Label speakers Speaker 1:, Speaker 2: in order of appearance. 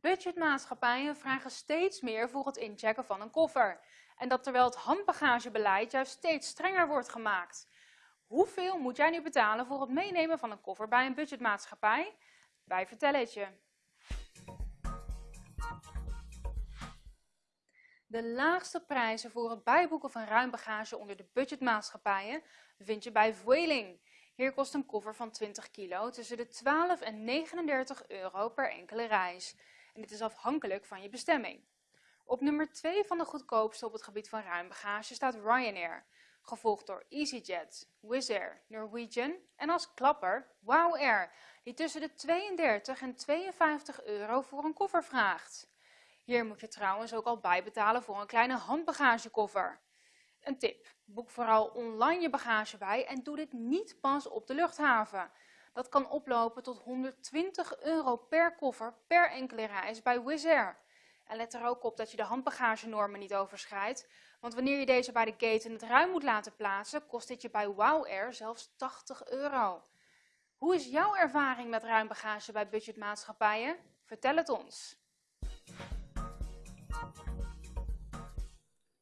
Speaker 1: Budgetmaatschappijen vragen steeds meer voor het inchecken van een koffer. En dat terwijl het handbagagebeleid juist steeds strenger wordt gemaakt. Hoeveel moet jij nu betalen voor het meenemen van een koffer bij een budgetmaatschappij? Wij vertellen het je. De laagste prijzen voor het bijboeken van ruim bagage onder de budgetmaatschappijen vind je bij Vueling. Hier kost een koffer van 20 kilo tussen de 12 en 39 euro per enkele reis. En dit is afhankelijk van je bestemming. Op nummer 2 van de goedkoopste op het gebied van ruim bagage staat Ryanair, gevolgd door EasyJet, Wizz Air, Norwegian en als klapper Wow Air, die tussen de 32 en 52 euro voor een koffer vraagt. Hier moet je trouwens ook al bijbetalen voor een kleine handbagagekoffer. Een tip, boek vooral online je bagage bij en doe dit niet pas op de luchthaven. Dat kan oplopen tot 120 euro per koffer per enkele reis bij Wizz Air. En let er ook op dat je de handbagagenormen niet overschrijdt, want wanneer je deze bij de gate in het ruim moet laten plaatsen, kost dit je bij Wow Air zelfs 80 euro. Hoe is jouw ervaring met ruim bagage bij budgetmaatschappijen? Vertel het ons.